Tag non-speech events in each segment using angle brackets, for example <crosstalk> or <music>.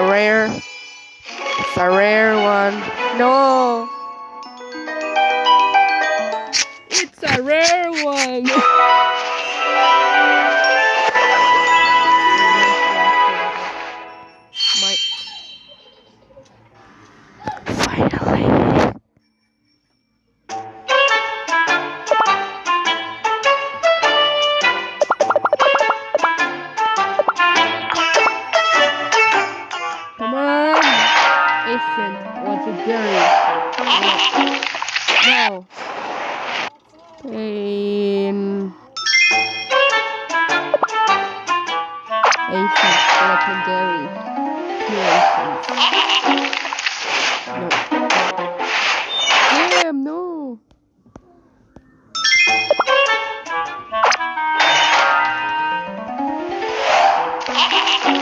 rare. It's a rare one. No. It's a rare one. <laughs> No. Um. Asian. Legendary. No. Damn, no. <laughs>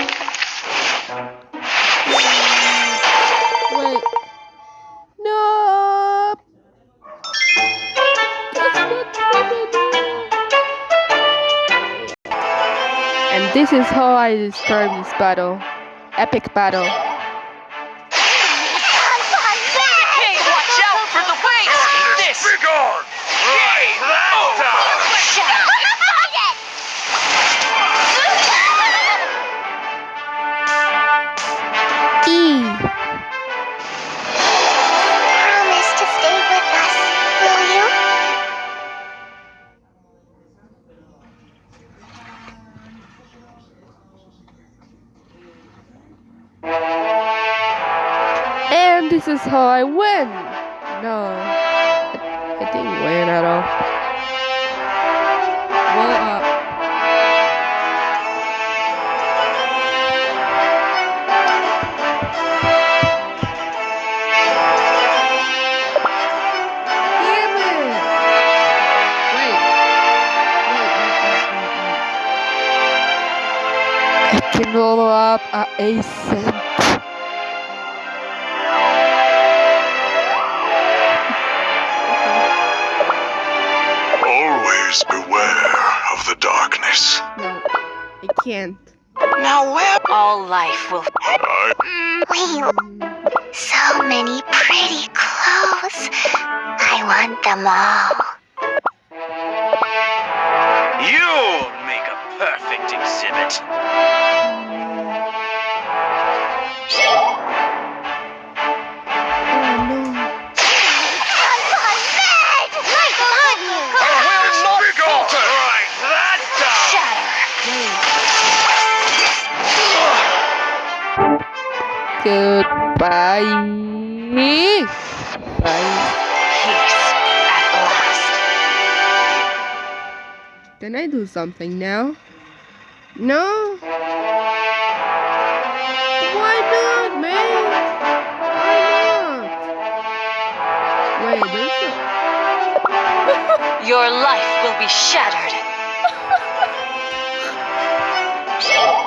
And this is how I describe this battle. Epic battle. Hey, watch out for the waves! This! Begone! Right, This is how I win. No, I, I didn't win at all. Well, uh, can roll up a ace. Always beware of the darkness. No, I can't. Now where all life will I We so many pretty clothes. I want them all. You'll make a perfect exhibit. Goodbye. Bye. Can I do something now? No? Why not, man? Why not? Wait. <laughs> Your life will be shattered. Yeah.